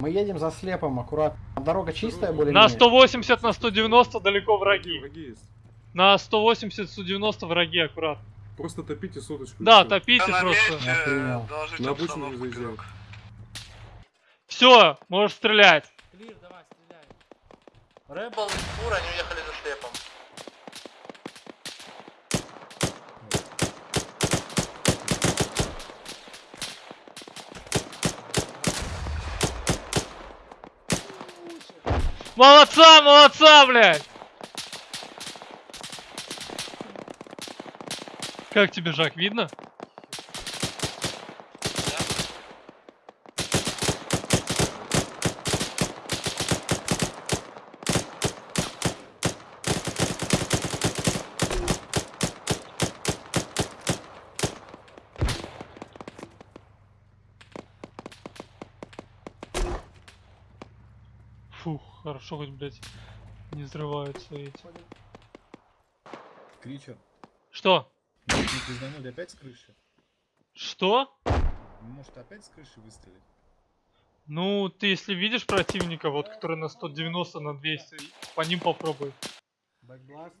Мы едем за слепом, аккуратно. Дорога чистая более На 180, на 190 далеко враги. Враги есть. На 180, 190 враги аккуратно. Просто топите соточку. Да, топите просто. доложите На заезжай. игрок. Все, можешь стрелять. Клир, давай, стреляй. Рэббл и Фур, они уехали за слепом. Молодца, молодца, блядь! Как тебе, Жак, видно? Фух, хорошо хоть, блядь, не взрываются эти. Кричер. Что? Не пизданули опять с крыши? Что? Может опять с крыши выстрелить? Ну, ты если видишь противника, вот, который на 190, на 200, по ним попробуй. Бэкбласт.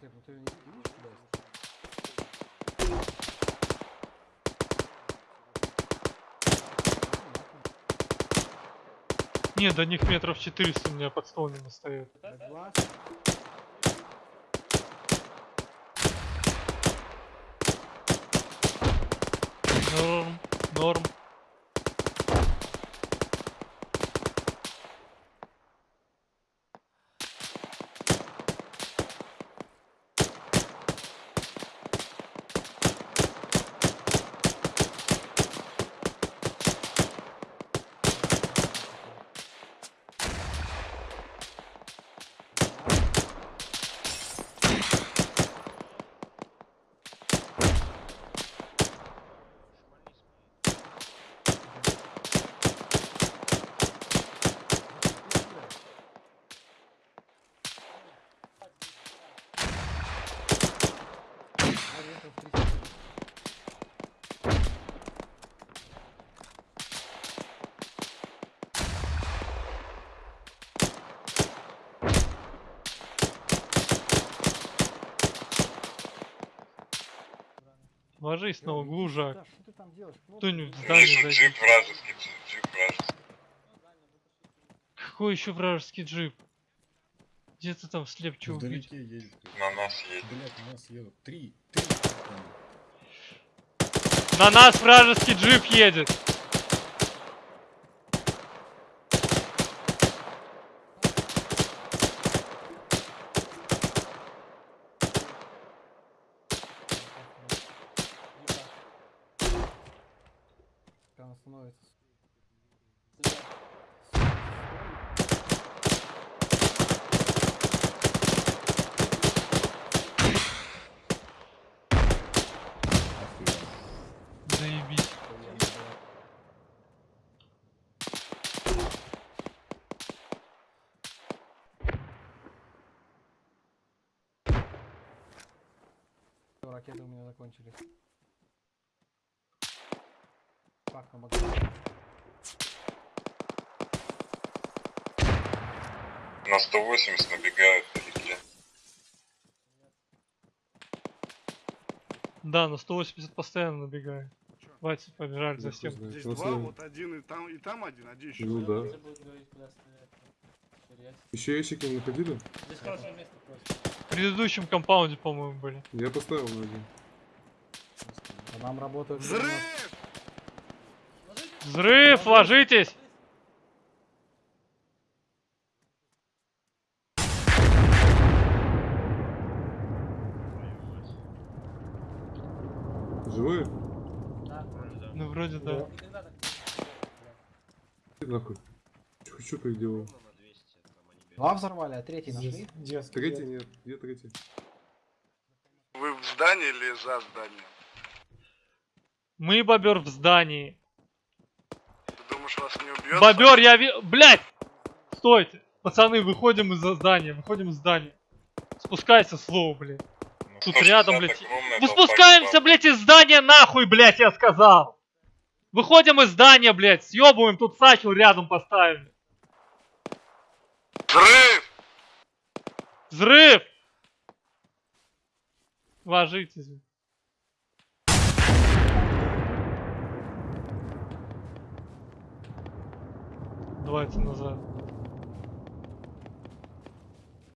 Слеп, ну ты не видишь, куда Не, до них метров 400 у меня под стол не достает. Бэкбласт. Ложись на углу, Жак. Да, что ты там делаешь? Кто-нибудь в здание зайди. джип вражеский, джип вражеский. Какой еще вражеский джип? Где ты там слепчу убить? На нас едет. Блять, на нас едут. Три. Три. Там. На нас вражеский джип едет! Он становится. Заебись. Ракеты у меня закончились. Пак на багажник. На 180 набегают вдалеке. Да, на 180 постоянно набегаю. Хватит, побежали за знает. Здесь Нас два, вот один и там, и там один, а где еще? Ну да. Еще ящики не находили? Здесь хорошее место просто. В предыдущем компаунде, по-моему, были. Я поставил на один. Нам работают... Взрыв! Взрыв, ложитесь! Живые? Вроде да. Иди нахуй. Что ты делал? Два взорвали, а третий нашли? Третий нет. Где третий? Вы в здании или за зданием? Мы, бобер, в здании. Ты думаешь, вас не убьет? Бобер, я ви... Блять! Стойте! Пацаны, выходим из здания, выходим из здания. Спускайся, слово, блядь. Ну, Тут 160 рядом, блядь. Мы толпа спускаемся, чуваков. блядь, из здания нахуй, блядь, я сказал. Выходим из здания, блядь, съебываем, тут сачел рядом поставим. Взрыв! Взрыв! Ложитесь. Давайте назад.